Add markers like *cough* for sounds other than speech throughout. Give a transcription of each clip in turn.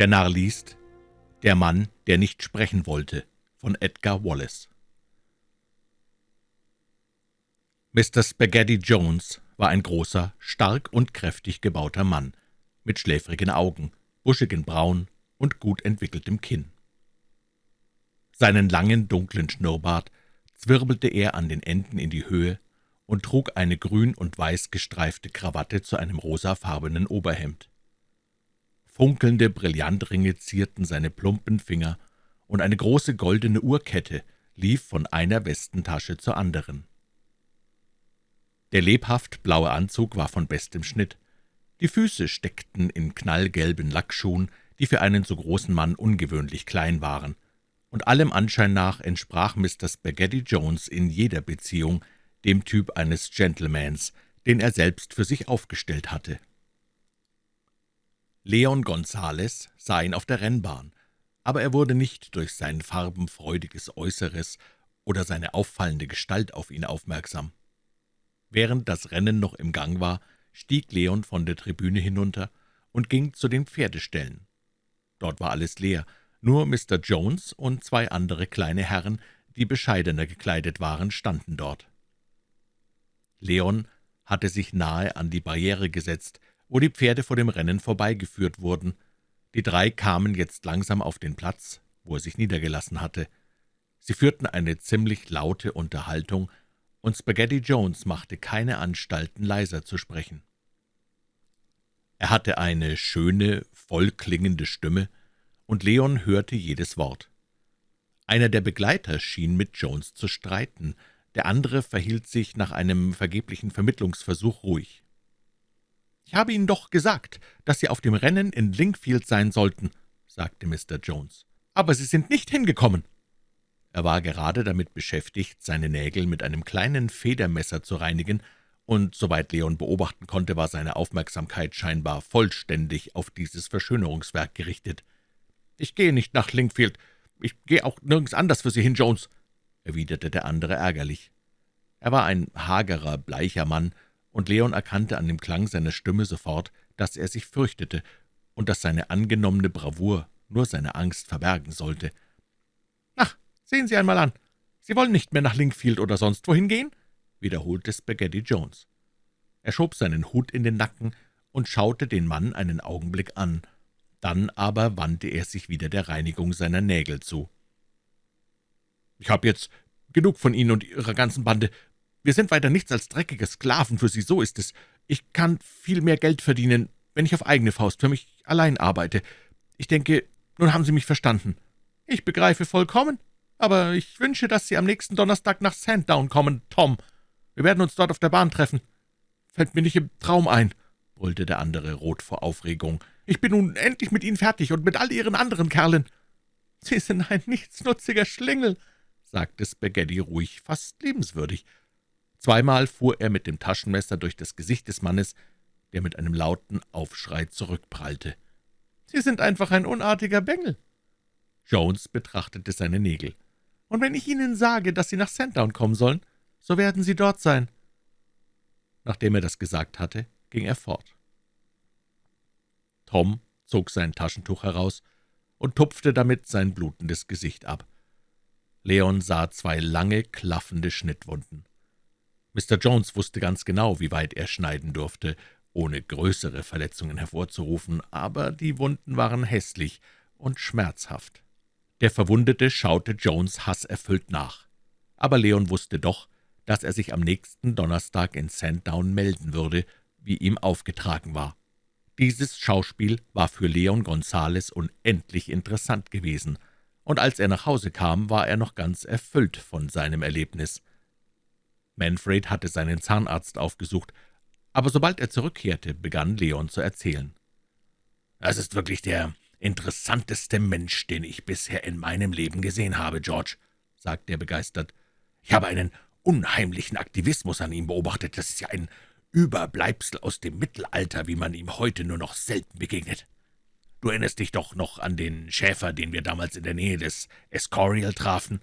Der Narr liest Der Mann, der nicht sprechen wollte von Edgar Wallace Mr. Spaghetti Jones war ein großer, stark und kräftig gebauter Mann, mit schläfrigen Augen, buschigen Brauen und gut entwickeltem Kinn. Seinen langen, dunklen Schnurrbart zwirbelte er an den Enden in die Höhe und trug eine grün und weiß gestreifte Krawatte zu einem rosafarbenen Oberhemd. Funkelnde Brillantringe zierten seine plumpen Finger, und eine große goldene Uhrkette lief von einer Westentasche zur anderen. Der lebhaft blaue Anzug war von bestem Schnitt. Die Füße steckten in knallgelben Lackschuhen, die für einen so großen Mann ungewöhnlich klein waren, und allem Anschein nach entsprach Mr. Spaghetti Jones in jeder Beziehung dem Typ eines Gentlemans, den er selbst für sich aufgestellt hatte. Leon Gonzales sah ihn auf der Rennbahn, aber er wurde nicht durch sein farbenfreudiges Äußeres oder seine auffallende Gestalt auf ihn aufmerksam. Während das Rennen noch im Gang war, stieg Leon von der Tribüne hinunter und ging zu den Pferdeställen. Dort war alles leer, nur Mr. Jones und zwei andere kleine Herren, die bescheidener gekleidet waren, standen dort. Leon hatte sich nahe an die Barriere gesetzt, wo die Pferde vor dem Rennen vorbeigeführt wurden. Die drei kamen jetzt langsam auf den Platz, wo er sich niedergelassen hatte. Sie führten eine ziemlich laute Unterhaltung, und Spaghetti Jones machte keine Anstalten, leiser zu sprechen. Er hatte eine schöne, vollklingende Stimme, und Leon hörte jedes Wort. Einer der Begleiter schien mit Jones zu streiten, der andere verhielt sich nach einem vergeblichen Vermittlungsversuch ruhig. »Ich habe Ihnen doch gesagt, dass Sie auf dem Rennen in Linkfield sein sollten«, sagte Mr. Jones. »Aber Sie sind nicht hingekommen.« Er war gerade damit beschäftigt, seine Nägel mit einem kleinen Federmesser zu reinigen, und soweit Leon beobachten konnte, war seine Aufmerksamkeit scheinbar vollständig auf dieses Verschönerungswerk gerichtet. »Ich gehe nicht nach Linkfield. Ich gehe auch nirgends anders für Sie hin, Jones«, erwiderte der andere ärgerlich. Er war ein hagerer, bleicher Mann, und Leon erkannte an dem Klang seiner Stimme sofort, dass er sich fürchtete und dass seine angenommene Bravour nur seine Angst verbergen sollte. »Ach, sehen Sie einmal an. Sie wollen nicht mehr nach Linkfield oder sonst wohin gehen?« wiederholte Spaghetti Jones. Er schob seinen Hut in den Nacken und schaute den Mann einen Augenblick an. Dann aber wandte er sich wieder der Reinigung seiner Nägel zu. »Ich habe jetzt genug von Ihnen und Ihrer ganzen Bande. Wir sind weiter nichts als dreckige Sklaven für Sie, so ist es. Ich kann viel mehr Geld verdienen, wenn ich auf eigene Faust für mich allein arbeite. Ich denke, nun haben Sie mich verstanden. Ich begreife vollkommen, aber ich wünsche, dass Sie am nächsten Donnerstag nach Sandown kommen, Tom. Wir werden uns dort auf der Bahn treffen. Fällt mir nicht im Traum ein, brüllte der andere rot vor Aufregung. Ich bin nun endlich mit Ihnen fertig und mit all Ihren anderen Kerlen. Sie sind ein nichtsnutziger Schlingel, sagte Spaghetti ruhig, fast liebenswürdig. Zweimal fuhr er mit dem Taschenmesser durch das Gesicht des Mannes, der mit einem lauten Aufschrei zurückprallte. »Sie sind einfach ein unartiger Bengel!« Jones betrachtete seine Nägel. »Und wenn ich Ihnen sage, dass Sie nach Sandown kommen sollen, so werden Sie dort sein.« Nachdem er das gesagt hatte, ging er fort. Tom zog sein Taschentuch heraus und tupfte damit sein blutendes Gesicht ab. Leon sah zwei lange, klaffende Schnittwunden. Mr. Jones wusste ganz genau, wie weit er schneiden durfte, ohne größere Verletzungen hervorzurufen, aber die Wunden waren hässlich und schmerzhaft. Der Verwundete schaute Jones hasserfüllt nach. Aber Leon wusste doch, dass er sich am nächsten Donnerstag in Sandown melden würde, wie ihm aufgetragen war. Dieses Schauspiel war für Leon Gonzales unendlich interessant gewesen, und als er nach Hause kam, war er noch ganz erfüllt von seinem Erlebnis. Manfred hatte seinen Zahnarzt aufgesucht, aber sobald er zurückkehrte, begann Leon zu erzählen. »Das ist wirklich der interessanteste Mensch, den ich bisher in meinem Leben gesehen habe, George«, sagte er begeistert. »Ich habe einen unheimlichen Aktivismus an ihm beobachtet. Das ist ja ein Überbleibsel aus dem Mittelalter, wie man ihm heute nur noch selten begegnet. Du erinnerst dich doch noch an den Schäfer, den wir damals in der Nähe des Escorial trafen.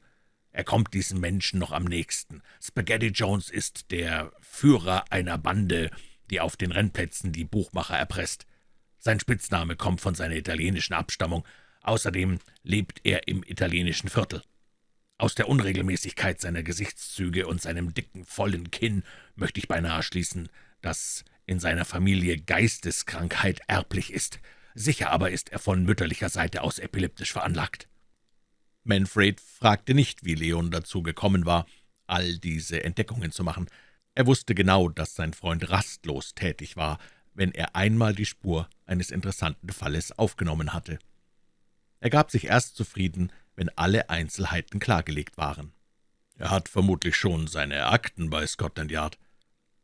Er kommt diesen Menschen noch am nächsten. Spaghetti Jones ist der Führer einer Bande, die auf den Rennplätzen die Buchmacher erpresst. Sein Spitzname kommt von seiner italienischen Abstammung. Außerdem lebt er im italienischen Viertel. Aus der Unregelmäßigkeit seiner Gesichtszüge und seinem dicken, vollen Kinn möchte ich beinahe schließen, dass in seiner Familie Geisteskrankheit erblich ist. Sicher aber ist er von mütterlicher Seite aus epileptisch veranlagt. Manfred fragte nicht, wie Leon dazu gekommen war, all diese Entdeckungen zu machen. Er wusste genau, dass sein Freund rastlos tätig war, wenn er einmal die Spur eines interessanten Falles aufgenommen hatte. Er gab sich erst zufrieden, wenn alle Einzelheiten klargelegt waren. »Er hat vermutlich schon seine Akten bei Scotland Yard.«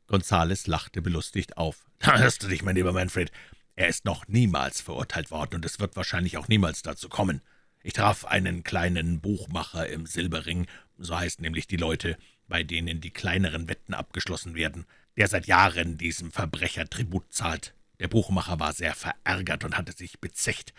Gonzales lachte belustigt auf. »Da hörst du dich, mein lieber Manfred. Er ist noch niemals verurteilt worden, und es wird wahrscheinlich auch niemals dazu kommen. Ich traf einen kleinen Buchmacher im Silberring, so heißen nämlich die Leute, bei denen die kleineren Wetten abgeschlossen werden, der seit Jahren diesem Verbrecher Tribut zahlt. Der Buchmacher war sehr verärgert und hatte sich bezecht,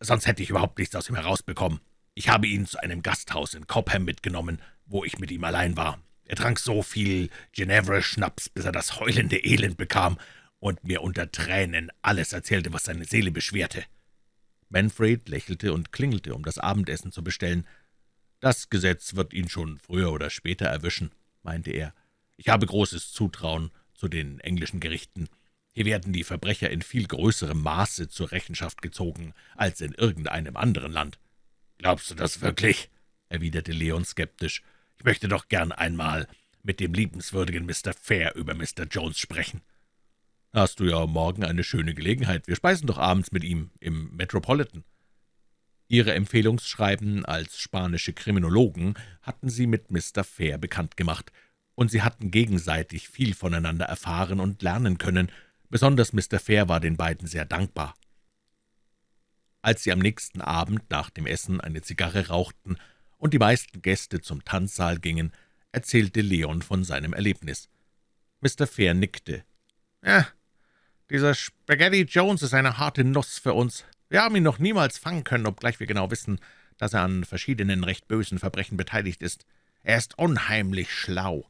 sonst hätte ich überhaupt nichts aus ihm herausbekommen. Ich habe ihn zu einem Gasthaus in Cobham mitgenommen, wo ich mit ihm allein war. Er trank so viel Ginevra-Schnaps, bis er das heulende Elend bekam und mir unter Tränen alles erzählte, was seine Seele beschwerte. Manfred lächelte und klingelte, um das Abendessen zu bestellen. »Das Gesetz wird ihn schon früher oder später erwischen«, meinte er. »Ich habe großes Zutrauen zu den englischen Gerichten. Hier werden die Verbrecher in viel größerem Maße zur Rechenschaft gezogen als in irgendeinem anderen Land.« »Glaubst du das wirklich?« erwiderte Leon skeptisch. »Ich möchte doch gern einmal mit dem liebenswürdigen Mr. Fair über Mr. Jones sprechen.« »Hast du ja morgen eine schöne Gelegenheit. Wir speisen doch abends mit ihm im Metropolitan.« Ihre Empfehlungsschreiben als spanische Kriminologen hatten sie mit Mr. Fair bekannt gemacht, und sie hatten gegenseitig viel voneinander erfahren und lernen können. Besonders Mr. Fair war den beiden sehr dankbar. Als sie am nächsten Abend nach dem Essen eine Zigarre rauchten und die meisten Gäste zum Tanzsaal gingen, erzählte Leon von seinem Erlebnis. Mr. Fair nickte. »Ja, dieser Spaghetti Jones ist eine harte Nuss für uns. Wir haben ihn noch niemals fangen können, obgleich wir genau wissen, dass er an verschiedenen recht bösen Verbrechen beteiligt ist. Er ist unheimlich schlau,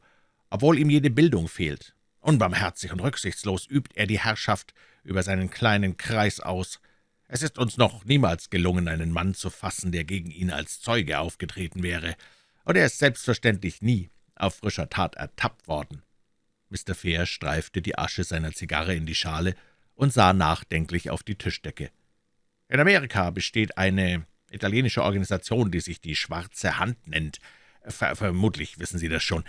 obwohl ihm jede Bildung fehlt. Unbarmherzig und rücksichtslos übt er die Herrschaft über seinen kleinen Kreis aus. Es ist uns noch niemals gelungen, einen Mann zu fassen, der gegen ihn als Zeuge aufgetreten wäre, und er ist selbstverständlich nie auf frischer Tat ertappt worden.« Mr. Fair streifte die Asche seiner Zigarre in die Schale und sah nachdenklich auf die Tischdecke. »In Amerika besteht eine italienische Organisation, die sich die »Schwarze Hand« nennt. Ver vermutlich wissen Sie das schon.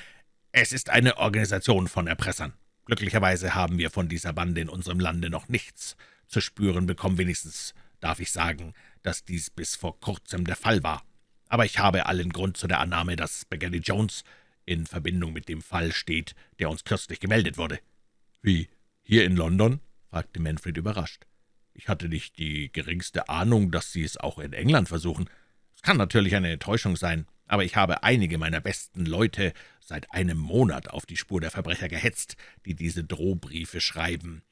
Es ist eine Organisation von Erpressern. Glücklicherweise haben wir von dieser Bande in unserem Lande noch nichts zu spüren bekommen. Wenigstens darf ich sagen, dass dies bis vor kurzem der Fall war. Aber ich habe allen Grund zu der Annahme, dass Spaghetti Jones in Verbindung mit dem Fall steht, der uns kürzlich gemeldet wurde.« »Wie, hier in London?« fragte Manfred überrascht. »Ich hatte nicht die geringste Ahnung, dass Sie es auch in England versuchen. Es kann natürlich eine Täuschung sein, aber ich habe einige meiner besten Leute seit einem Monat auf die Spur der Verbrecher gehetzt, die diese Drohbriefe schreiben.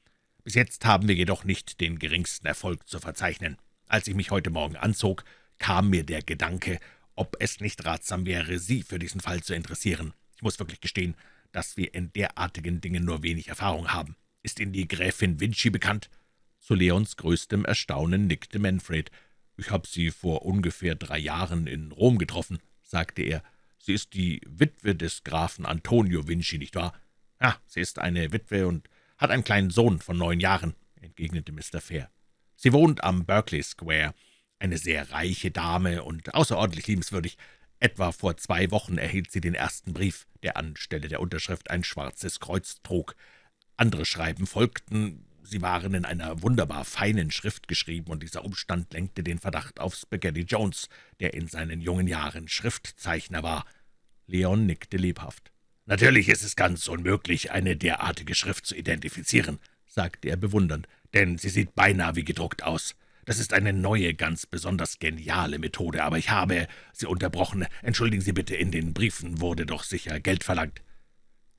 Bis jetzt haben wir jedoch nicht den geringsten Erfolg zu verzeichnen. Als ich mich heute Morgen anzog, kam mir der Gedanke, ob es nicht ratsam wäre, Sie für diesen Fall zu interessieren. Ich muss wirklich gestehen, dass wir in derartigen Dingen nur wenig Erfahrung haben. Ist Ihnen die Gräfin Vinci bekannt?« Zu Leons größtem Erstaunen nickte Manfred. »Ich habe sie vor ungefähr drei Jahren in Rom getroffen«, sagte er. »Sie ist die Witwe des Grafen Antonio Vinci, nicht wahr?« »Ja, sie ist eine Witwe und hat einen kleinen Sohn von neun Jahren«, entgegnete Mr. Fair. »Sie wohnt am Berkeley Square, eine sehr reiche Dame und außerordentlich liebenswürdig. Etwa vor zwei Wochen erhielt sie den ersten Brief, der anstelle der Unterschrift ein schwarzes Kreuz trug. Andere Schreiben folgten, sie waren in einer wunderbar feinen Schrift geschrieben, und dieser Umstand lenkte den Verdacht auf Spaghetti Jones, der in seinen jungen Jahren Schriftzeichner war. Leon nickte lebhaft. »Natürlich ist es ganz unmöglich, eine derartige Schrift zu identifizieren«, sagte er bewundernd, »denn sie sieht beinahe wie gedruckt aus. Das ist eine neue, ganz besonders geniale Methode, aber ich habe Sie unterbrochen. Entschuldigen Sie bitte, in den Briefen wurde doch sicher Geld verlangt.«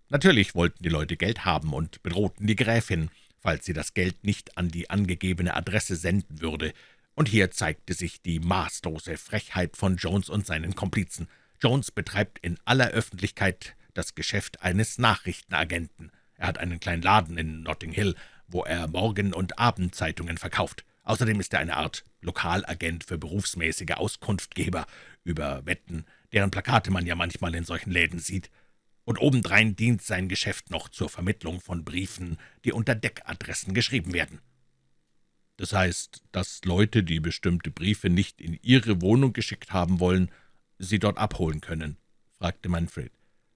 Natürlich wollten die Leute Geld haben und bedrohten die Gräfin, falls sie das Geld nicht an die angegebene Adresse senden würde. Und hier zeigte sich die maßlose Frechheit von Jones und seinen Komplizen. Jones betreibt in aller Öffentlichkeit das Geschäft eines Nachrichtenagenten. Er hat einen kleinen Laden in Notting Hill, wo er Morgen- und Abendzeitungen verkauft. Außerdem ist er eine Art Lokalagent für berufsmäßige Auskunftgeber über Wetten, deren Plakate man ja manchmal in solchen Läden sieht. Und obendrein dient sein Geschäft noch zur Vermittlung von Briefen, die unter Deckadressen geschrieben werden. Das heißt, dass Leute, die bestimmte Briefe nicht in ihre Wohnung geschickt haben wollen, sie dort abholen können? fragte Manfred.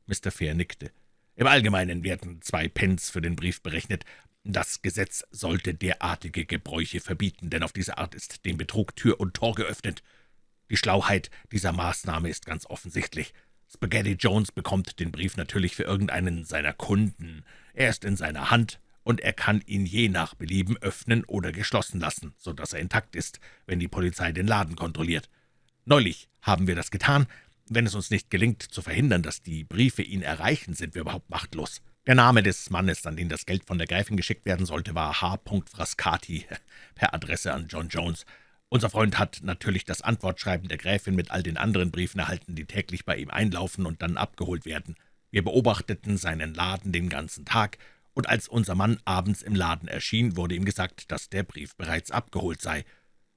Mr. Fair nickte. Im Allgemeinen werden zwei Pence für den Brief berechnet. Das Gesetz sollte derartige Gebräuche verbieten, denn auf diese Art ist dem Betrug Tür und Tor geöffnet. Die Schlauheit dieser Maßnahme ist ganz offensichtlich. Spaghetti Jones bekommt den Brief natürlich für irgendeinen seiner Kunden. Er ist in seiner Hand, und er kann ihn je nach Belieben öffnen oder geschlossen lassen, so dass er intakt ist, wenn die Polizei den Laden kontrolliert. Neulich haben wir das getan. Wenn es uns nicht gelingt, zu verhindern, dass die Briefe ihn erreichen, sind wir überhaupt machtlos. Der Name des Mannes, an den das Geld von der Gräfin geschickt werden sollte, war H. Frascati, per Adresse an John Jones. Unser Freund hat natürlich das Antwortschreiben der Gräfin mit all den anderen Briefen erhalten, die täglich bei ihm einlaufen und dann abgeholt werden. Wir beobachteten seinen Laden den ganzen Tag, und als unser Mann abends im Laden erschien, wurde ihm gesagt, dass der Brief bereits abgeholt sei.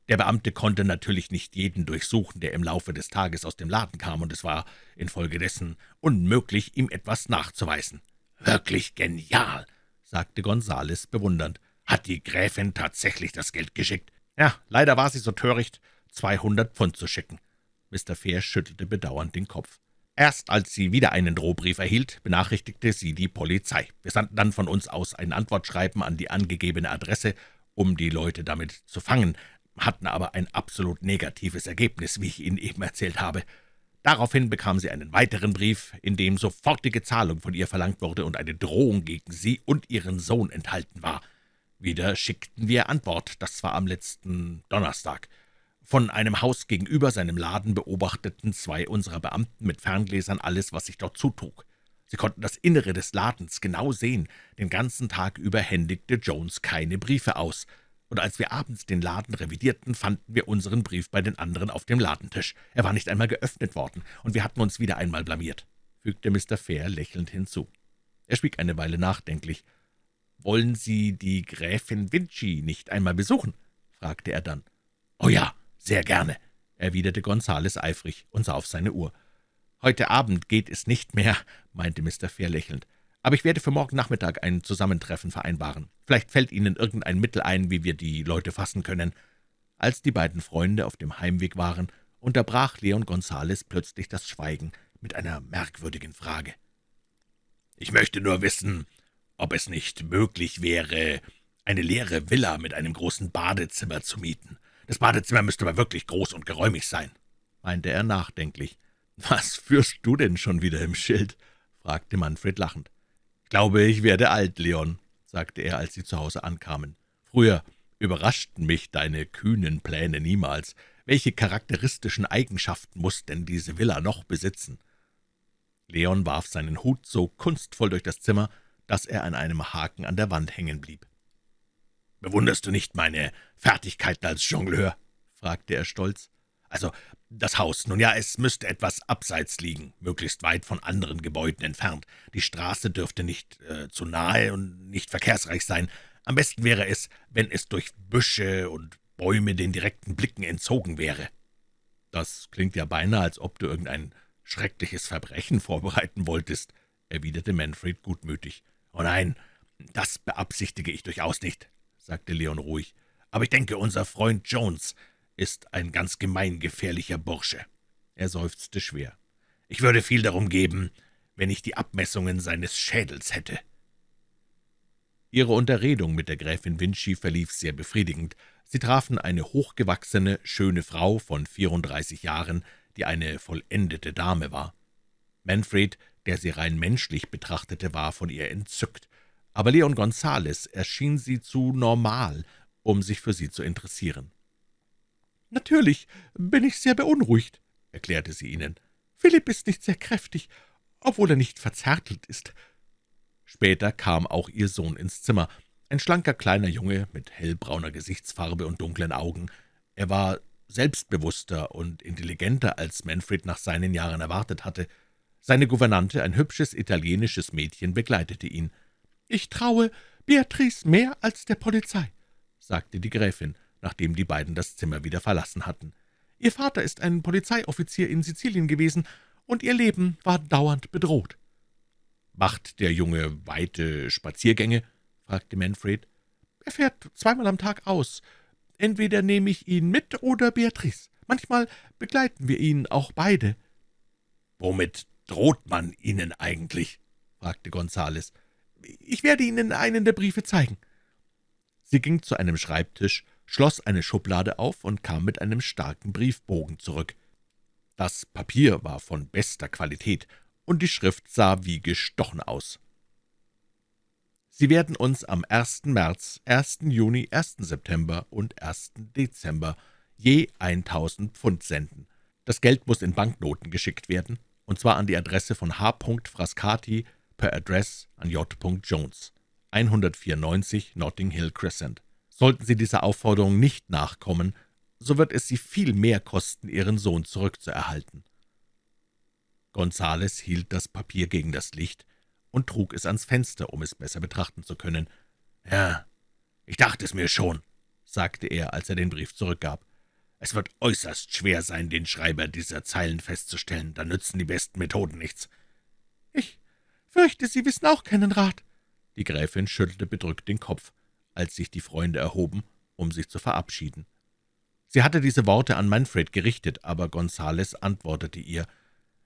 Der Beamte konnte natürlich nicht jeden durchsuchen, der im Laufe des Tages aus dem Laden kam, und es war infolgedessen unmöglich, ihm etwas nachzuweisen. »Wirklich genial«, sagte Gonzales bewundernd. »Hat die Gräfin tatsächlich das Geld geschickt?« »Ja, leider war sie so töricht, zweihundert Pfund zu schicken.« Mr. Fair schüttelte bedauernd den Kopf. Erst als sie wieder einen Drohbrief erhielt, benachrichtigte sie die Polizei. Wir sandten dann von uns aus ein Antwortschreiben an die angegebene Adresse, um die Leute damit zu fangen, hatten aber ein absolut negatives Ergebnis, wie ich Ihnen eben erzählt habe. Daraufhin bekam sie einen weiteren Brief, in dem sofortige Zahlung von ihr verlangt wurde und eine Drohung gegen sie und ihren Sohn enthalten war. Wieder schickten wir Antwort, das war am letzten Donnerstag. Von einem Haus gegenüber seinem Laden beobachteten zwei unserer Beamten mit Ferngläsern alles, was sich dort zutrug. Sie konnten das Innere des Ladens genau sehen. Den ganzen Tag über händigte Jones keine Briefe aus und als wir abends den Laden revidierten, fanden wir unseren Brief bei den anderen auf dem Ladentisch. Er war nicht einmal geöffnet worden, und wir hatten uns wieder einmal blamiert«, fügte Mr. Fair lächelnd hinzu. Er schwieg eine Weile nachdenklich. »Wollen Sie die Gräfin Vinci nicht einmal besuchen?« fragte er dann. »Oh ja, sehr gerne«, erwiderte Gonzales eifrig und sah auf seine Uhr. »Heute Abend geht es nicht mehr«, meinte Mr. Fair lächelnd aber ich werde für morgen Nachmittag ein Zusammentreffen vereinbaren. Vielleicht fällt Ihnen irgendein Mittel ein, wie wir die Leute fassen können.« Als die beiden Freunde auf dem Heimweg waren, unterbrach Leon Gonzales plötzlich das Schweigen mit einer merkwürdigen Frage. »Ich möchte nur wissen, ob es nicht möglich wäre, eine leere Villa mit einem großen Badezimmer zu mieten. Das Badezimmer müsste aber wirklich groß und geräumig sein«, meinte er nachdenklich. »Was führst du denn schon wieder im Schild?« fragte Manfred lachend. »Ich glaube, ich werde alt, Leon«, sagte er, als sie zu Hause ankamen. »Früher überraschten mich deine kühnen Pläne niemals. Welche charakteristischen Eigenschaften muss denn diese Villa noch besitzen?« Leon warf seinen Hut so kunstvoll durch das Zimmer, dass er an einem Haken an der Wand hängen blieb. »Bewunderst du nicht meine Fertigkeiten als Jongleur?« fragte er stolz. »Also, das Haus, nun ja, es müsste etwas abseits liegen, möglichst weit von anderen Gebäuden entfernt. Die Straße dürfte nicht äh, zu nahe und nicht verkehrsreich sein. Am besten wäre es, wenn es durch Büsche und Bäume den direkten Blicken entzogen wäre.« »Das klingt ja beinahe, als ob du irgendein schreckliches Verbrechen *laughs* vorbereiten wolltest«, erwiderte Manfred gutmütig. »Oh nein, das beabsichtige ich durchaus nicht«, sagte Leon ruhig. »Aber ich denke, unser Freund Jones ist ein ganz gemeingefährlicher Bursche.« Er seufzte schwer. »Ich würde viel darum geben, wenn ich die Abmessungen seines Schädels hätte.« Ihre Unterredung mit der Gräfin Vinci verlief sehr befriedigend. Sie trafen eine hochgewachsene, schöne Frau von 34 Jahren, die eine vollendete Dame war. Manfred, der sie rein menschlich betrachtete, war von ihr entzückt, aber Leon Gonzales erschien sie zu normal, um sich für sie zu interessieren. »Natürlich bin ich sehr beunruhigt«, erklärte sie ihnen. »Philipp ist nicht sehr kräftig, obwohl er nicht verzärtelt ist.« Später kam auch ihr Sohn ins Zimmer, ein schlanker kleiner Junge mit hellbrauner Gesichtsfarbe und dunklen Augen. Er war selbstbewusster und intelligenter, als Manfred nach seinen Jahren erwartet hatte. Seine Gouvernante, ein hübsches italienisches Mädchen, begleitete ihn. »Ich traue, Beatrice mehr als der Polizei«, sagte die Gräfin, nachdem die beiden das Zimmer wieder verlassen hatten. »Ihr Vater ist ein Polizeioffizier in Sizilien gewesen, und ihr Leben war dauernd bedroht.« »Macht der Junge weite Spaziergänge?« fragte Manfred. »Er fährt zweimal am Tag aus. Entweder nehme ich ihn mit oder Beatrice. Manchmal begleiten wir ihn auch beide.« »Womit droht man Ihnen eigentlich?« fragte Gonzales. »Ich werde Ihnen einen der Briefe zeigen.« Sie ging zu einem Schreibtisch, schloss eine Schublade auf und kam mit einem starken Briefbogen zurück. Das Papier war von bester Qualität, und die Schrift sah wie gestochen aus. »Sie werden uns am 1. März, 1. Juni, 1. September und 1. Dezember je 1.000 Pfund senden. Das Geld muss in Banknoten geschickt werden, und zwar an die Adresse von H. Frascati per Adress an J. Jones, 194 Notting Hill Crescent. Sollten Sie dieser Aufforderung nicht nachkommen, so wird es Sie viel mehr kosten, Ihren Sohn zurückzuerhalten.« Gonzales hielt das Papier gegen das Licht und trug es ans Fenster, um es besser betrachten zu können. »Ja, ich dachte es mir schon«, sagte er, als er den Brief zurückgab. »Es wird äußerst schwer sein, den Schreiber dieser Zeilen festzustellen. Da nützen die besten Methoden nichts.« »Ich fürchte, Sie wissen auch keinen Rat.« Die Gräfin schüttelte bedrückt den Kopf, als sich die Freunde erhoben, um sich zu verabschieden. Sie hatte diese Worte an Manfred gerichtet, aber Gonzales antwortete ihr,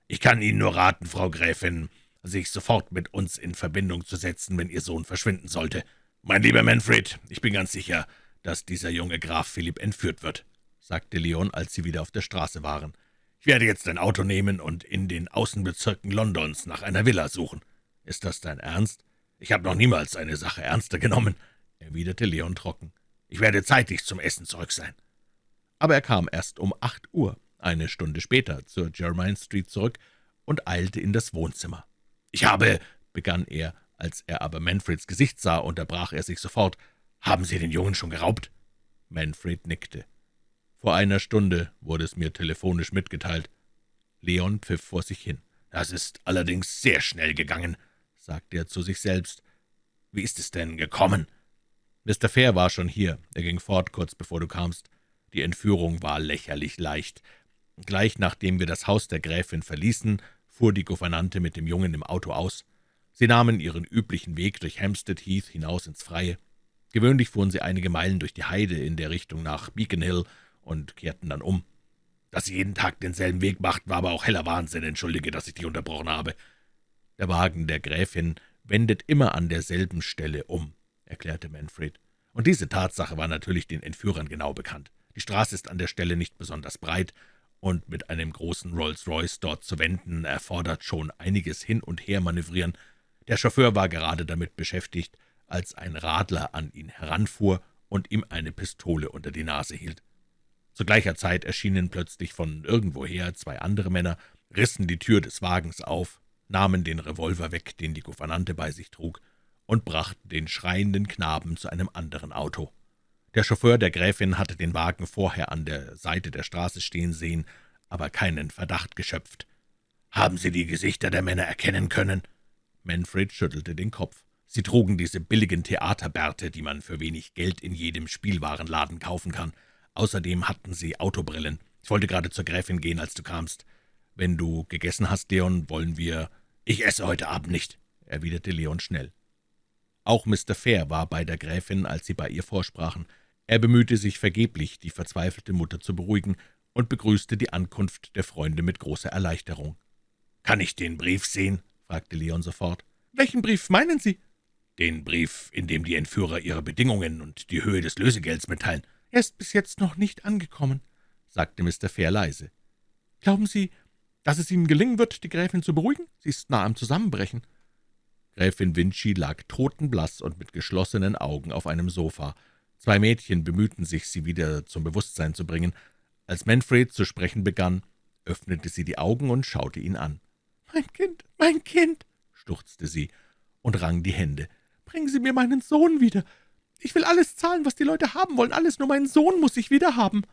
»Ich kann Ihnen nur raten, Frau Gräfin, sich sofort mit uns in Verbindung zu setzen, wenn Ihr Sohn verschwinden sollte. Mein lieber Manfred, ich bin ganz sicher, dass dieser junge Graf Philipp entführt wird«, sagte Leon, als sie wieder auf der Straße waren. »Ich werde jetzt ein Auto nehmen und in den Außenbezirken Londons nach einer Villa suchen. Ist das dein Ernst? Ich habe noch niemals eine Sache ernster genommen«, erwiderte Leon trocken. »Ich werde zeitig zum Essen zurück sein.« Aber er kam erst um acht Uhr, eine Stunde später, zur Jermyn Street zurück und eilte in das Wohnzimmer. »Ich habe«, begann er, als er aber Manfreds Gesicht sah, unterbrach er sich sofort. »Haben Sie den Jungen schon geraubt?« Manfred nickte. »Vor einer Stunde wurde es mir telefonisch mitgeteilt.« Leon pfiff vor sich hin. »Das ist allerdings sehr schnell gegangen«, sagte er zu sich selbst. »Wie ist es denn gekommen?« »Mr. Fair war schon hier. Er ging fort, kurz bevor du kamst. Die Entführung war lächerlich leicht. Gleich nachdem wir das Haus der Gräfin verließen, fuhr die Gouvernante mit dem Jungen im Auto aus. Sie nahmen ihren üblichen Weg durch Hampstead Heath hinaus ins Freie. Gewöhnlich fuhren sie einige Meilen durch die Heide in der Richtung nach Beacon Hill und kehrten dann um. Dass sie jeden Tag denselben Weg machten, war aber auch heller Wahnsinn. Entschuldige, dass ich dich unterbrochen habe. Der Wagen der Gräfin wendet immer an derselben Stelle um, erklärte Manfred. Und diese Tatsache war natürlich den Entführern genau bekannt. Die Straße ist an der Stelle nicht besonders breit, und mit einem großen Rolls-Royce dort zu wenden, erfordert schon einiges Hin- und Hermanövrieren. Der Chauffeur war gerade damit beschäftigt, als ein Radler an ihn heranfuhr und ihm eine Pistole unter die Nase hielt. Zu gleicher Zeit erschienen plötzlich von irgendwoher zwei andere Männer, rissen die Tür des Wagens auf, nahmen den Revolver weg, den die Gouvernante bei sich trug, und brachten den schreienden Knaben zu einem anderen Auto. Der Chauffeur der Gräfin hatte den Wagen vorher an der Seite der Straße stehen sehen, aber keinen Verdacht geschöpft. »Haben Sie die Gesichter der Männer erkennen können?« Manfred schüttelte den Kopf. Sie trugen diese billigen Theaterbärte, die man für wenig Geld in jedem Spielwarenladen kaufen kann. Außerdem hatten sie Autobrillen. Ich wollte gerade zur Gräfin gehen, als du kamst. Wenn du gegessen hast, Leon, wollen wir... »Ich esse heute Abend nicht«, erwiderte Leon schnell. Auch Mr. Fair war bei der Gräfin, als sie bei ihr vorsprachen. Er bemühte sich vergeblich, die verzweifelte Mutter zu beruhigen, und begrüßte die Ankunft der Freunde mit großer Erleichterung. »Kann ich den Brief sehen?« fragte Leon sofort. »Welchen Brief meinen Sie?« »Den Brief, in dem die Entführer ihre Bedingungen und die Höhe des Lösegelds mitteilen.« »Er ist bis jetzt noch nicht angekommen«, sagte Mr. Fair leise. »Glauben Sie, dass es Ihnen gelingen wird, die Gräfin zu beruhigen? Sie ist nah am Zusammenbrechen.« Gräfin Vinci lag totenblaß und mit geschlossenen Augen auf einem Sofa. Zwei Mädchen bemühten sich, sie wieder zum Bewusstsein zu bringen. Als Manfred zu sprechen begann, öffnete sie die Augen und schaute ihn an. »Mein Kind, mein Kind«, stuchzte sie und rang die Hände. »Bringen Sie mir meinen Sohn wieder. Ich will alles zahlen, was die Leute haben wollen, alles, nur meinen Sohn muss ich wieder haben.«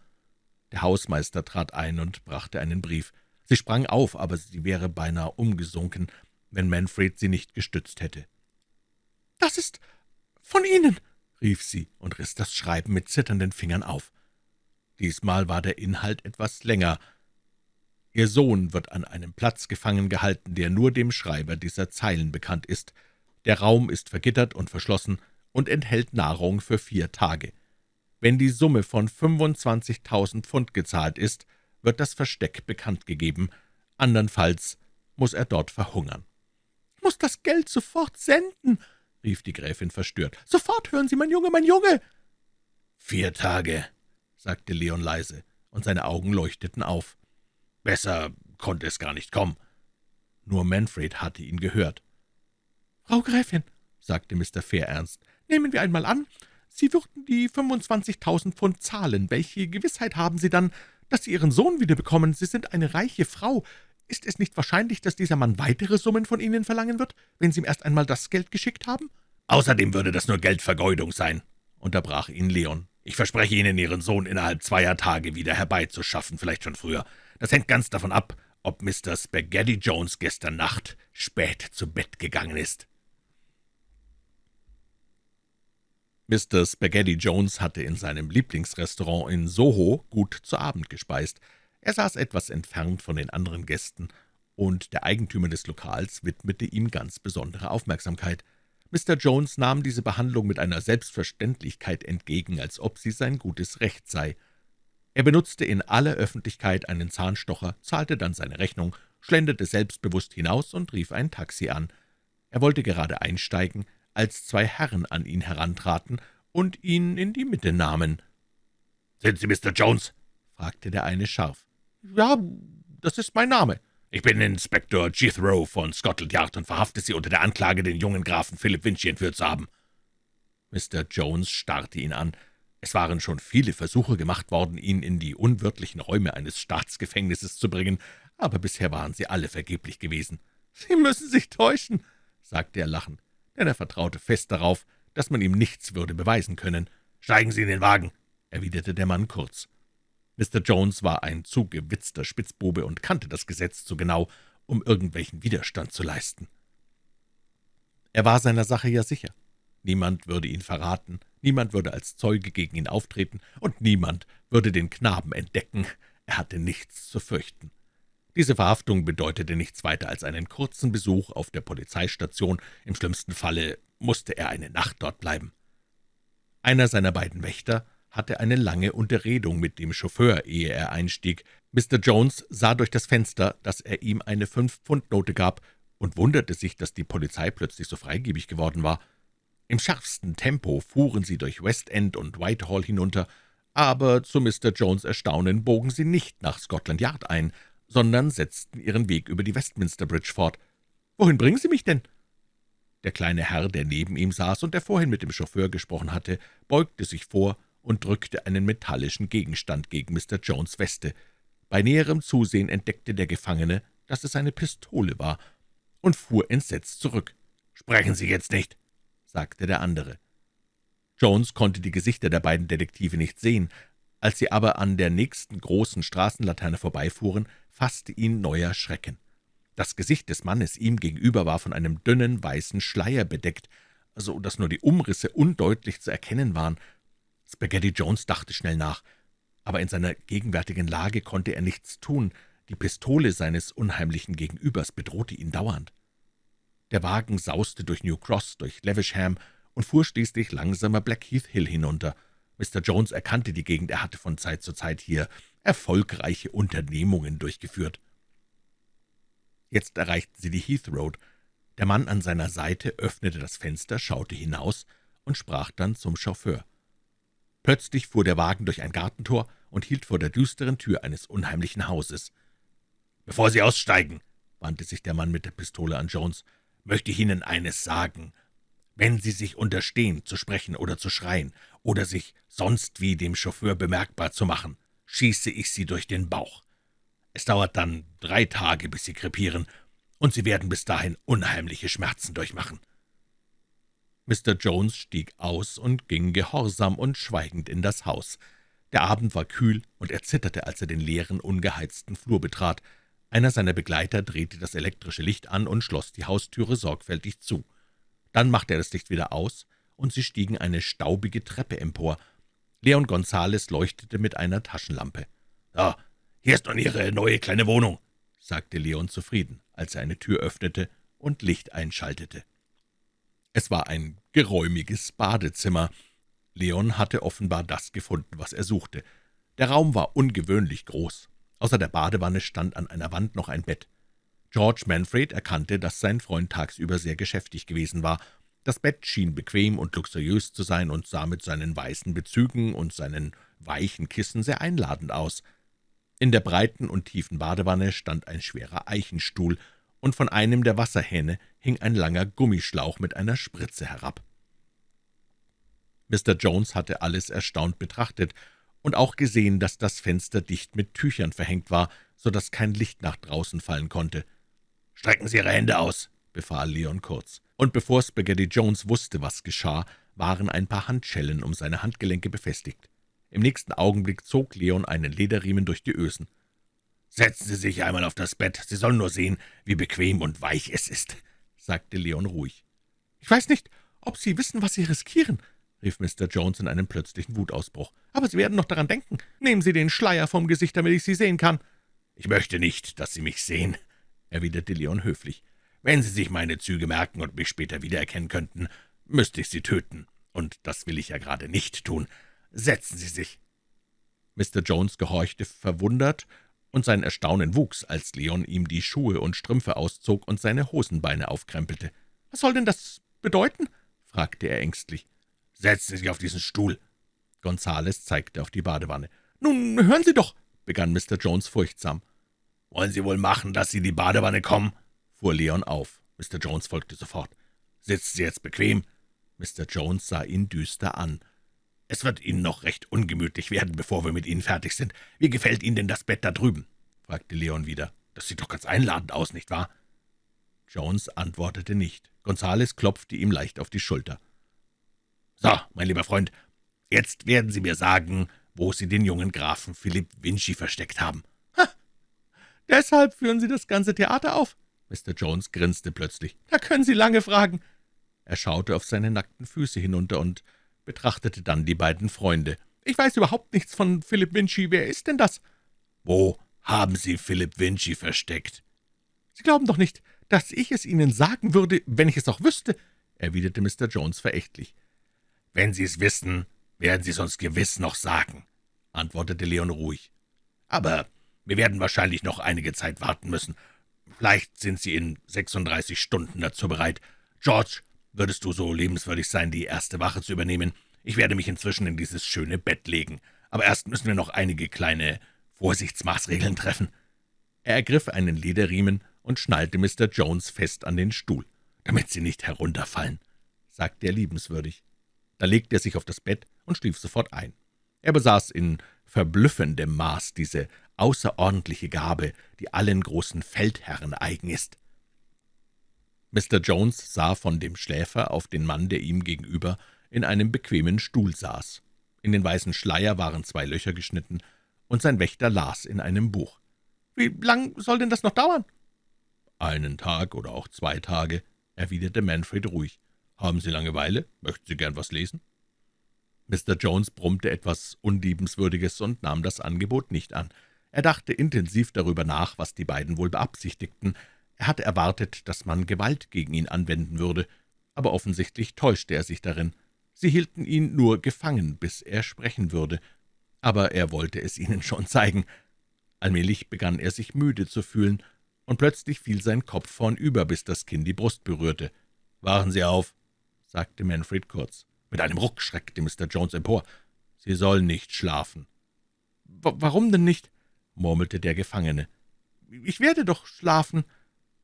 Der Hausmeister trat ein und brachte einen Brief. Sie sprang auf, aber sie wäre beinahe umgesunken, wenn Manfred sie nicht gestützt hätte. »Das ist »Von Ihnen«, rief sie und riss das Schreiben mit zitternden Fingern auf. Diesmal war der Inhalt etwas länger. Ihr Sohn wird an einem Platz gefangen gehalten, der nur dem Schreiber dieser Zeilen bekannt ist. Der Raum ist vergittert und verschlossen und enthält Nahrung für vier Tage. Wenn die Summe von 25.000 Pfund gezahlt ist, wird das Versteck bekannt gegeben, andernfalls muss er dort verhungern. »Muss das Geld sofort senden«, rief die Gräfin verstört. »Sofort hören Sie, mein Junge, mein Junge!« »Vier Tage«, sagte Leon leise, und seine Augen leuchteten auf. »Besser konnte es gar nicht kommen.« Nur Manfred hatte ihn gehört. »Frau Gräfin«, sagte Mr. Fair ernst, »nehmen wir einmal an, Sie würden die 25.000 Pfund zahlen. Welche Gewissheit haben Sie dann, dass Sie Ihren Sohn wiederbekommen? Sie sind eine reiche Frau. Ist es nicht wahrscheinlich, dass dieser Mann weitere Summen von Ihnen verlangen wird, wenn Sie ihm erst einmal das Geld geschickt haben?« »Außerdem würde das nur Geldvergeudung sein«, unterbrach ihn Leon. »Ich verspreche Ihnen, Ihren Sohn innerhalb zweier Tage wieder herbeizuschaffen, vielleicht schon früher. Das hängt ganz davon ab, ob Mr. Spaghetti Jones gestern Nacht spät zu Bett gegangen ist.« Mr. Spaghetti Jones hatte in seinem Lieblingsrestaurant in Soho gut zu Abend gespeist. Er saß etwas entfernt von den anderen Gästen, und der Eigentümer des Lokals widmete ihm ganz besondere Aufmerksamkeit. Mr. Jones nahm diese Behandlung mit einer Selbstverständlichkeit entgegen, als ob sie sein gutes Recht sei. Er benutzte in aller Öffentlichkeit einen Zahnstocher, zahlte dann seine Rechnung, schlenderte selbstbewusst hinaus und rief ein Taxi an. Er wollte gerade einsteigen, als zwei Herren an ihn herantraten und ihn in die Mitte nahmen. »Sind Sie Mr. Jones?« fragte der eine scharf. »Ja, das ist mein Name.« »Ich bin Inspektor Jethro von Scotland Yard und verhafte Sie unter der Anklage, den jungen Grafen Philip Vinci entführt zu haben.« Mr. Jones starrte ihn an. Es waren schon viele Versuche gemacht worden, ihn in die unwirtlichen Räume eines Staatsgefängnisses zu bringen, aber bisher waren sie alle vergeblich gewesen. »Sie müssen sich täuschen«, sagte er lachend denn er vertraute fest darauf, dass man ihm nichts würde beweisen können. »Steigen Sie in den Wagen«, erwiderte der Mann kurz. Mr. Jones war ein zu gewitzter Spitzbube und kannte das Gesetz zu genau, um irgendwelchen Widerstand zu leisten. Er war seiner Sache ja sicher. Niemand würde ihn verraten, niemand würde als Zeuge gegen ihn auftreten, und niemand würde den Knaben entdecken. Er hatte nichts zu fürchten. Diese Verhaftung bedeutete nichts weiter als einen kurzen Besuch auf der Polizeistation. Im schlimmsten Falle musste er eine Nacht dort bleiben. Einer seiner beiden Wächter hatte eine lange Unterredung mit dem Chauffeur, ehe er einstieg. Mr. Jones sah durch das Fenster, dass er ihm eine Fünf-Pfund-Note gab, und wunderte sich, dass die Polizei plötzlich so freigebig geworden war. Im schärfsten Tempo fuhren sie durch West End und Whitehall hinunter, aber zu Mr. Jones' Erstaunen bogen sie nicht nach Scotland Yard ein, sondern setzten ihren Weg über die Westminster Bridge fort. »Wohin bringen Sie mich denn?« Der kleine Herr, der neben ihm saß und der vorhin mit dem Chauffeur gesprochen hatte, beugte sich vor und drückte einen metallischen Gegenstand gegen Mr. Jones' Weste. Bei näherem Zusehen entdeckte der Gefangene, dass es eine Pistole war, und fuhr entsetzt zurück. »Sprechen Sie jetzt nicht«, sagte der andere. Jones konnte die Gesichter der beiden Detektive nicht sehen. Als sie aber an der nächsten großen Straßenlaterne vorbeifuhren, fasste ihn neuer Schrecken. Das Gesicht des Mannes ihm gegenüber war von einem dünnen, weißen Schleier bedeckt, so dass nur die Umrisse undeutlich zu erkennen waren. Spaghetti Jones dachte schnell nach, aber in seiner gegenwärtigen Lage konnte er nichts tun. Die Pistole seines unheimlichen Gegenübers bedrohte ihn dauernd. Der Wagen sauste durch New Cross, durch Levisham und fuhr schließlich langsamer Blackheath Hill hinunter. Mr. Jones erkannte die Gegend, er hatte von Zeit zu Zeit hier erfolgreiche Unternehmungen durchgeführt. Jetzt erreichten sie die Heath Road. Der Mann an seiner Seite öffnete das Fenster, schaute hinaus und sprach dann zum Chauffeur. Plötzlich fuhr der Wagen durch ein Gartentor und hielt vor der düsteren Tür eines unheimlichen Hauses. »Bevor Sie aussteigen«, wandte sich der Mann mit der Pistole an Jones, »möchte ich Ihnen eines sagen. Wenn Sie sich unterstehen, zu sprechen oder zu schreien oder sich sonst wie dem Chauffeur bemerkbar zu machen, schieße ich Sie durch den Bauch. Es dauert dann drei Tage, bis Sie krepieren, und Sie werden bis dahin unheimliche Schmerzen durchmachen.« Mr. Jones stieg aus und ging gehorsam und schweigend in das Haus. Der Abend war kühl, und er zitterte, als er den leeren, ungeheizten Flur betrat. Einer seiner Begleiter drehte das elektrische Licht an und schloss die Haustüre sorgfältig zu. Dann machte er das Licht wieder aus und sie stiegen eine staubige Treppe empor. Leon Gonzales leuchtete mit einer Taschenlampe. »So, hier ist nun Ihre neue kleine Wohnung«, sagte Leon zufrieden, als er eine Tür öffnete und Licht einschaltete. Es war ein geräumiges Badezimmer. Leon hatte offenbar das gefunden, was er suchte. Der Raum war ungewöhnlich groß. Außer der Badewanne stand an einer Wand noch ein Bett. George Manfred erkannte, dass sein Freund tagsüber sehr geschäftig gewesen war. Das Bett schien bequem und luxuriös zu sein und sah mit seinen weißen Bezügen und seinen weichen Kissen sehr einladend aus. In der breiten und tiefen Badewanne stand ein schwerer Eichenstuhl, und von einem der Wasserhähne hing ein langer Gummischlauch mit einer Spritze herab. Mr. Jones hatte alles erstaunt betrachtet und auch gesehen, dass das Fenster dicht mit Tüchern verhängt war, so dass kein Licht nach draußen fallen konnte. »Strecken Sie Ihre Hände aus«, befahl Leon kurz. Und bevor Spaghetti Jones wusste, was geschah, waren ein paar Handschellen um seine Handgelenke befestigt. Im nächsten Augenblick zog Leon einen Lederriemen durch die Ösen. »Setzen Sie sich einmal auf das Bett. Sie sollen nur sehen, wie bequem und weich es ist«, sagte Leon ruhig. »Ich weiß nicht, ob Sie wissen, was Sie riskieren«, rief Mr. Jones in einem plötzlichen Wutausbruch. »Aber Sie werden noch daran denken. Nehmen Sie den Schleier vom Gesicht, damit ich Sie sehen kann.« »Ich möchte nicht, dass Sie mich sehen«, erwiderte Leon höflich. »Wenn Sie sich meine Züge merken und mich später wiedererkennen könnten, müsste ich Sie töten, und das will ich ja gerade nicht tun. Setzen Sie sich.« Mr. Jones gehorchte verwundert, und sein Erstaunen wuchs, als Leon ihm die Schuhe und Strümpfe auszog und seine Hosenbeine aufkrempelte. »Was soll denn das bedeuten?« fragte er ängstlich. »Setzen Sie sich auf diesen Stuhl.« Gonzales zeigte auf die Badewanne. »Nun, hören Sie doch«, begann Mr. Jones furchtsam. »Wollen Sie wohl machen, dass Sie in die Badewanne kommen?« fuhr Leon auf. Mr. Jones folgte sofort. »Sitzen Sie jetzt bequem?« Mr. Jones sah ihn düster an. »Es wird Ihnen noch recht ungemütlich werden, bevor wir mit Ihnen fertig sind. Wie gefällt Ihnen denn das Bett da drüben?« fragte Leon wieder. »Das sieht doch ganz einladend aus, nicht wahr?« Jones antwortete nicht. Gonzales klopfte ihm leicht auf die Schulter. »So, mein lieber Freund, jetzt werden Sie mir sagen, wo Sie den jungen Grafen Philipp Vinci versteckt haben.« »Ha! Deshalb führen Sie das ganze Theater auf?« Mr. Jones grinste plötzlich. »Da können Sie lange fragen.« Er schaute auf seine nackten Füße hinunter und betrachtete dann die beiden Freunde. »Ich weiß überhaupt nichts von Philipp Vinci. Wer ist denn das?« »Wo haben Sie Philipp Vinci versteckt?« »Sie glauben doch nicht, dass ich es Ihnen sagen würde, wenn ich es auch wüsste«, erwiderte Mr. Jones verächtlich. »Wenn Sie es wissen, werden Sie es uns gewiss noch sagen«, antwortete Leon ruhig. »Aber wir werden wahrscheinlich noch einige Zeit warten müssen. Vielleicht sind Sie in 36 Stunden dazu bereit. George, würdest du so lebenswürdig sein, die erste Wache zu übernehmen? Ich werde mich inzwischen in dieses schöne Bett legen. Aber erst müssen wir noch einige kleine Vorsichtsmaßregeln treffen.« Er ergriff einen Lederriemen und schnallte Mr. Jones fest an den Stuhl. »Damit Sie nicht herunterfallen«, sagte er liebenswürdig. Da legte er sich auf das Bett und schlief sofort ein. Er besaß in verblüffendem Maß diese außerordentliche Gabe, die allen großen Feldherren eigen ist. Mr. Jones sah von dem Schläfer auf den Mann, der ihm gegenüber in einem bequemen Stuhl saß. In den weißen Schleier waren zwei Löcher geschnitten, und sein Wächter las in einem Buch. »Wie lang soll denn das noch dauern?« »Einen Tag oder auch zwei Tage«, erwiderte Manfred ruhig. »Haben Sie Langeweile? Möchten Sie gern was lesen?« Mr. Jones brummte etwas Unliebenswürdiges und nahm das Angebot nicht an. Er dachte intensiv darüber nach, was die beiden wohl beabsichtigten. Er hatte erwartet, dass man Gewalt gegen ihn anwenden würde, aber offensichtlich täuschte er sich darin. Sie hielten ihn nur gefangen, bis er sprechen würde, aber er wollte es ihnen *laughs* schon zeigen. Allmählich begann er sich müde zu fühlen, und plötzlich fiel sein Kopf vornüber, bis das Kinn die Brust berührte. »Wachen Sie auf«, sagte Manfred kurz. Mit einem Ruck schreckte Mr. Jones empor. »Sie sollen nicht schlafen.« »Warum denn nicht?« murmelte der Gefangene. »Ich werde doch schlafen.«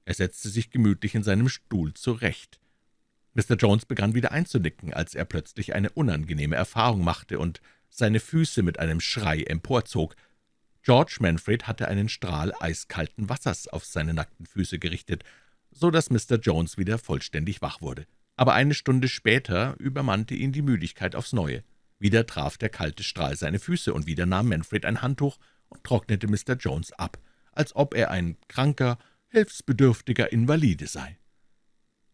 Er setzte sich gemütlich in seinem Stuhl zurecht. Mr. Jones begann wieder einzunicken, als er plötzlich eine unangenehme Erfahrung machte und seine Füße mit einem Schrei emporzog. George Manfred hatte einen Strahl eiskalten Wassers auf seine nackten Füße gerichtet, so dass Mr. Jones wieder vollständig wach wurde. Aber eine Stunde später übermannte ihn die Müdigkeit aufs Neue. Wieder traf der kalte Strahl seine Füße, und wieder nahm Manfred ein Handtuch und trocknete Mr. Jones ab, als ob er ein kranker, hilfsbedürftiger Invalide sei.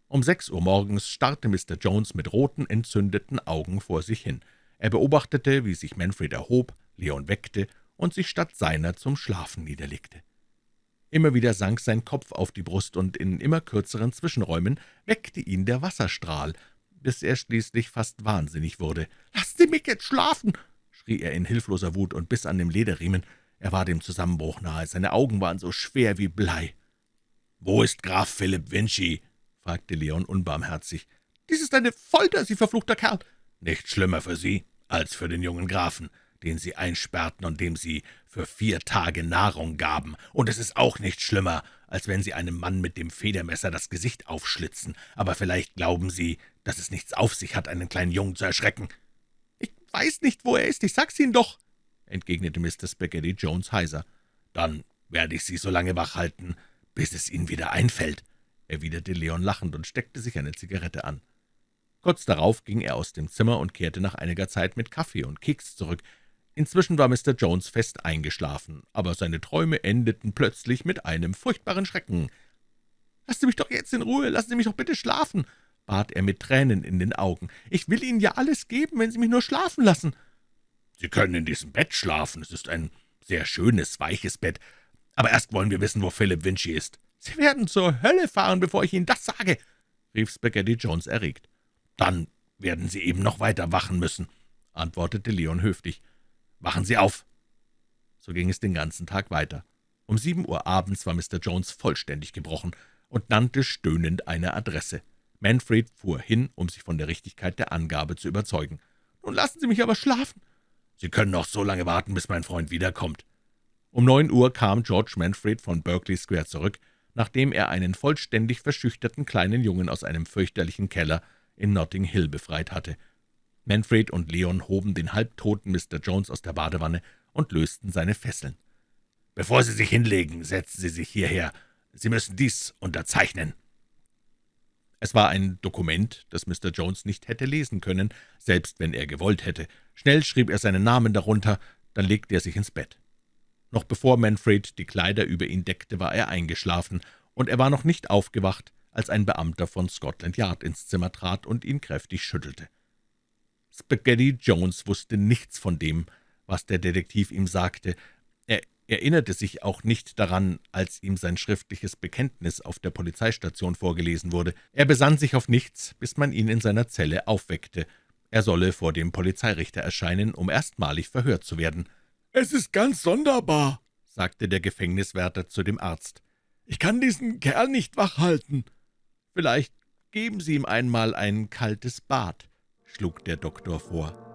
Um sechs Uhr morgens starrte Mr. Jones mit roten, entzündeten Augen vor sich hin. Er beobachtete, wie sich Manfred erhob, Leon weckte und sich statt seiner zum Schlafen niederlegte. Immer wieder sank sein Kopf auf die Brust, und in immer kürzeren Zwischenräumen weckte ihn der Wasserstrahl, bis er schließlich fast wahnsinnig wurde. »Lassen Sie mich jetzt schlafen!« schrie er in hilfloser Wut und biss an dem Lederriemen. Er war dem Zusammenbruch nahe, seine Augen waren so schwer wie Blei. »Wo ist Graf Philipp Vinci?« fragte Leon unbarmherzig. »Dies ist eine Folter, Sie verfluchter Kerl!« »Nicht schlimmer für Sie als für den jungen Grafen, den Sie einsperrten und dem Sie für vier Tage Nahrung gaben. Und es ist auch nicht schlimmer, als wenn Sie einem Mann mit dem Federmesser das Gesicht aufschlitzen. Aber vielleicht glauben Sie, dass es nichts auf sich hat, einen kleinen Jungen zu erschrecken.« »Ich weiß nicht, wo er ist, ich sag's Ihnen doch«, entgegnete Mr. Spaghetti Jones heiser. »Dann werde ich Sie so lange wach halten, bis es Ihnen wieder einfällt«, erwiderte Leon lachend und steckte sich eine Zigarette an. Kurz darauf ging er aus dem Zimmer und kehrte nach einiger Zeit mit Kaffee und Keks zurück. Inzwischen war Mr. Jones fest eingeschlafen, aber seine Träume endeten plötzlich mit einem furchtbaren Schrecken. »Lassen Sie mich doch jetzt in Ruhe, lassen Sie mich doch bitte schlafen«, bat er mit Tränen in den Augen. »Ich will Ihnen ja alles geben, wenn Sie mich nur schlafen lassen.« »Sie können in diesem Bett schlafen, es ist ein sehr schönes, weiches Bett. Aber erst wollen wir wissen, wo Philip Vinci ist.« »Sie werden zur Hölle fahren, bevor ich Ihnen das sage«, rief Spaghetti Jones erregt. »Dann werden Sie eben noch weiter wachen müssen«, antwortete Leon höflich. »Wachen Sie auf!« So ging es den ganzen Tag weiter. Um sieben Uhr abends war Mr. Jones vollständig gebrochen und nannte stöhnend eine Adresse. Manfred fuhr hin, um sich von der Richtigkeit der Angabe zu überzeugen. »Nun lassen Sie mich aber schlafen!« »Sie können noch so lange warten, bis mein Freund wiederkommt.« Um neun Uhr kam George Manfred von Berkeley Square zurück, nachdem er einen vollständig verschüchterten kleinen Jungen aus einem fürchterlichen Keller in Notting Hill befreit hatte. Manfred und Leon hoben den halbtoten Mr. Jones aus der Badewanne und lösten seine Fesseln. »Bevor Sie sich hinlegen, setzen Sie sich hierher. Sie müssen dies unterzeichnen.« Es war ein Dokument, das Mr. Jones nicht hätte lesen können, selbst wenn er gewollt hätte. Schnell schrieb er seinen Namen darunter, dann legte er sich ins Bett. Noch bevor Manfred die Kleider über ihn deckte, war er eingeschlafen, und er war noch nicht aufgewacht, als ein Beamter von Scotland Yard ins Zimmer trat und ihn kräftig schüttelte. Spaghetti Jones wusste nichts von dem, was der Detektiv ihm sagte. Er erinnerte sich auch nicht daran, als ihm sein schriftliches Bekenntnis auf der Polizeistation vorgelesen wurde. Er besann sich auf nichts, bis man ihn in seiner Zelle aufweckte. Er solle vor dem Polizeirichter erscheinen, um erstmalig verhört zu werden. »Es ist ganz sonderbar«, sagte der Gefängniswärter zu dem Arzt. »Ich kann diesen Kerl nicht wach halten.« »Vielleicht geben Sie ihm einmal ein kaltes Bad«, schlug der Doktor vor.